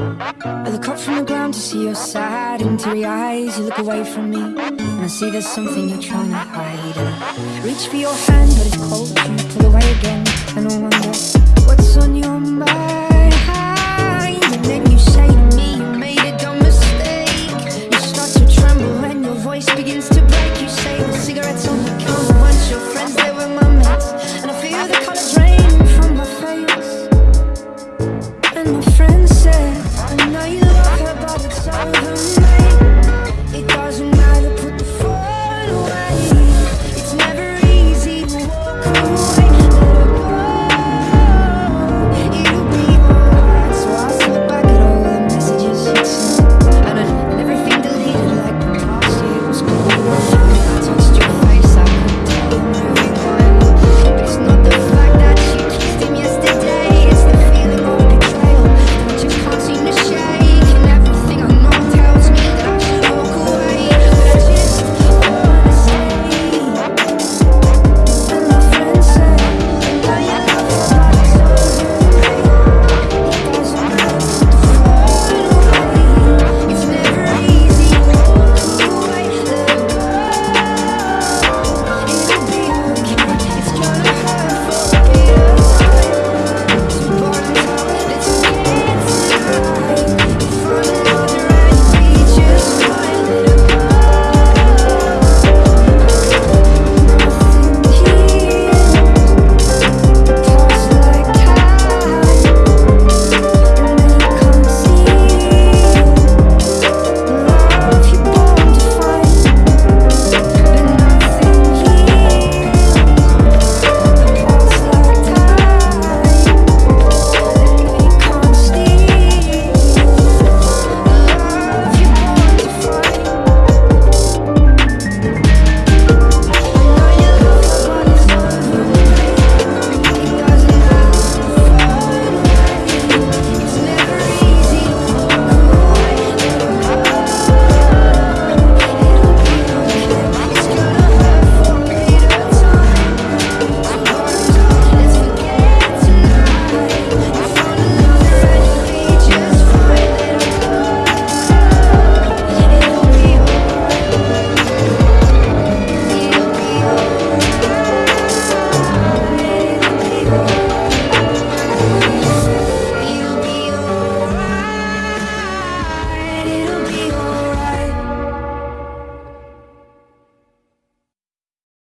I look up from the ground to see your sad and teary eyes. You look away from me And I see there's something you're trying to hide. I reach for your hand but it's cold. You pull away again And all I